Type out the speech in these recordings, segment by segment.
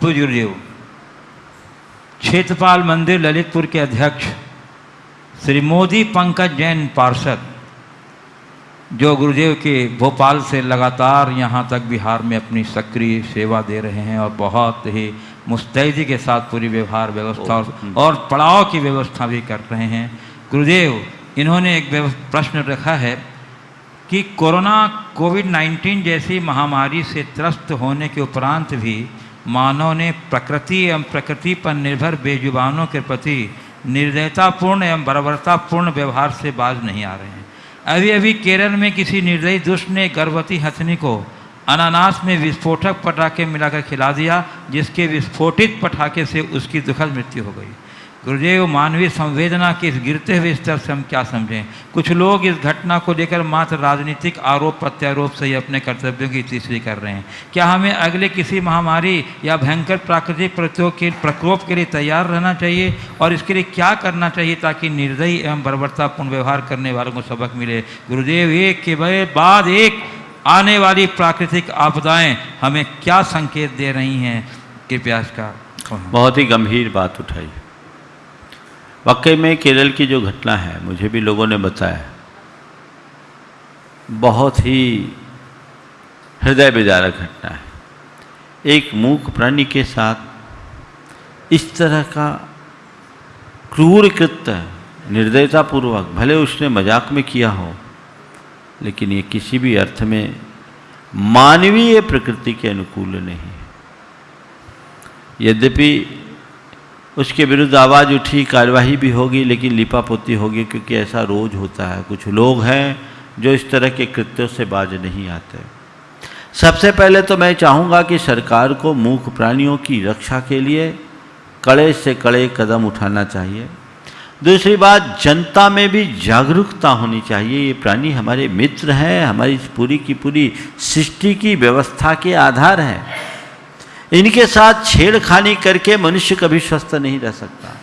पूज्य गुरुदेव क्षेत्रपाल मंदिर ललितपुर के अध्यक्ष श्री मोदी पंकज जैन पार्षद जो गुरुदेव के भोपाल से लगातार यहाँ तक बिहार में अपनी सक्रिय सेवा दे रहे हैं और बहुत ही मुस्तैदी के साथ पूरी व्यवहार व्यवस्था और, और पड़ाव की व्यवस्था भी कर रहे हैं। गुरुदेव इन्होंने एक प्रश्न रखा है कि कोरोना कोविड 19 जैसी महामारी से त्रस्त होने के उपरांत भी मानव ने प्रकृति एवं प्रकृति पर निर्भर बेजुबानों के प्रति निर्दयतापूर्ण एवं बर्बरतापूर्ण व्यवहार से बाज नहीं आ रहे हैं। अभी अभी केरल में किसी निर्दयी दुष्ट ने गर्भवती हथनी को अनानास में विस्फोटक पटाखे मिलाकर खिला दिया, जिसके विस्फोटित पटाखे से उसकी दुखद मृत्यु हो गई। गुरुदेव, मानवीय संवेदना के इस गिरते हुए स्तर से हम क्या समझें? कुछ लोग इस घटना को लेकर मात्र राजनीतिक आरोप, प्रत्यारोप से ही अपने कर्तव्यों की तीसरी कर रहे हैं। क्या हमें अगले किसी महामारी या भयंकर प्राकृतिक प्रत्योग के, प्रकोप के लिए तैयार रहना चाहिए? और इसके लिए क्या करना चाहिए ताकि निर्दयी एवं बर्बरतापूर्ण व्यवहार करने वालों को सबक मिले? गुरुदेव, एक के बाद एक आने वाली प्राकृतिक आपदाएँ हमें क्या संकेत दे रही हैं? कृपया इसका बहुत ही गंभीर बात उठाई। वाकई में केरल की जो घटना है, मुझे भी लोगों ने बताया, बहुत ही हृदय विदारक घटना है। एक मूक प्राणी के साथ इस तरह का क्रूर कृत्य निर्दयतापूर्वक, भले उसने मज़ाक में किया हो, लेकिन ये किसी भी अर्थ में मानवीय प्रकृति के अनुकूल नहीं यद्यपि उसके विरुद्ध आवाज़ उठी, कार्यवाही भी होगी, लेकिन लिपापोती होगी, क्योंकि ऐसा रोज होता है। कुछ लोग हैं जो इस तरह के कृत्यों से बाज नहीं आते। सबसे पहले तो मैं चाहूँगा कि सरकार को मूक प्राणियों की रक्षा के लिए कड़े से कड़े कदम उठाना चाहिए। दूसरी बात, जनता में भी जागरूकता होनी चाहिए। ये प्राणी हमारे मित्र हैं, हमारी पूरी की पूरी सृष्टि की व्यवस्था के आधार हैं। इनके साथ छेड़खानी करके मनुष्य कभी स्वस्थ नहीं रह सकता।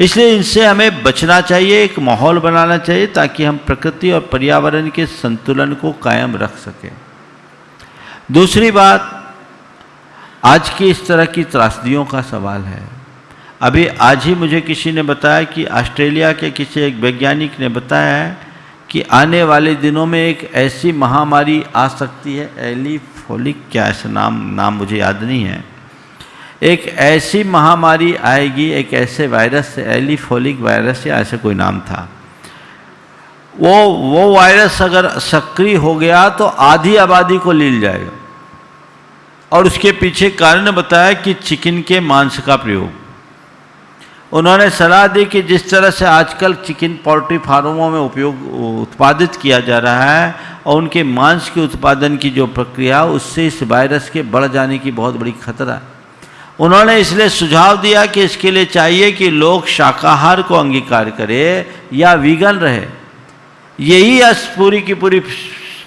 इसलिए इनसे हमें बचना चाहिए, एक माहौल बनाना चाहिए, ताकि हम प्रकृति और पर्यावरण के संतुलन को कायम रख सकें। दूसरी बात, आज की इस तरह की त्रासदियों का सवाल है। अभी आज ही मुझे किसी ने बताया कि ऑस्ट्रेलिया के किसी एक वैज्ञानिक ने बताया है कि आने वाले दिनों में एक ऐसी महामारी आ सकती है एलिफोलिक क्या ऐसा नाम नाम मुझे याद नहीं है। एक ऐसी महामारी आएगी, एक ऐसे वायरस से एलिफोलिक वायरस या ऐसे कोई नाम था। वो वो वायरस अगर सक्रिय हो गया तो आधी आबादी को लील जाएगा। और उसके पीछे कारण बताया कि चिकन के मांस का प्रयोग। उन्होंने सलाह दी कि जिस तरह से आजकल चिकन पोल्ट्री फार्मों में उपयोग, उत्पादित किया जा रहा है और उनके मांस के उत्पादन की जो प्रक्रिया, उससे इस वायरस के बढ़ जाने की बहुत बड़ी खतरा। है उन्होंने इसलिए सुझाव दिया कि इसके लिए चाहिए कि लोग शाकाहार को अंगीकार करें या वीगन रहे। यही पूरी की पूरी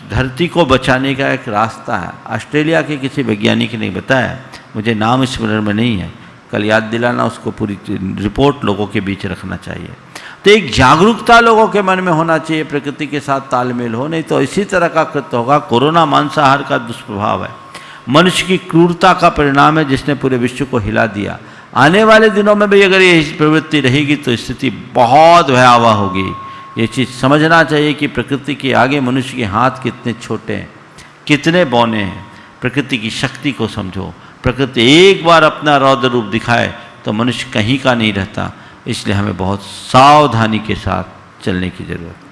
धरती को बचाने का एक रास्ता है। ऑस्ट्रेलिया के किसी वैज्ञानिक ने बताया, मुझे नाम स्मरण में नहीं है, कल याद दिलाना, उसको पूरी रिपोर्ट लोगों के बीच रखना चाहिए। तो एक जागरूकता लोगों के मन में होना चाहिए, प्रकृति के साथ तालमेल हो, नहीं तो इसी तरह का कृत्य होगा। कोरोना मांसाहार का दुष्प्रभाव है। मनुष्य की क्रूरता का परिणाम है, जिसने पूरे विश्व को हिला दिया। आने वाले दिनों में भी अगर ये प्रवृत्ति रहेगी तो स्थिति बहुत भयावह होगी। ये चीज़ समझना चाहिए कि प्रकृति के आगे मनुष्य के हाथ कितने छोटे हैं, कितने बौने हैं। प्रकृति की शक्ति को समझो। प्रकृति एक बार अपना रौद्र रूप दिखाए तो मनुष्य कहीं का नहीं रहता। इसलिए हमें बहुत सावधानी के साथ चलने की ज़रूरत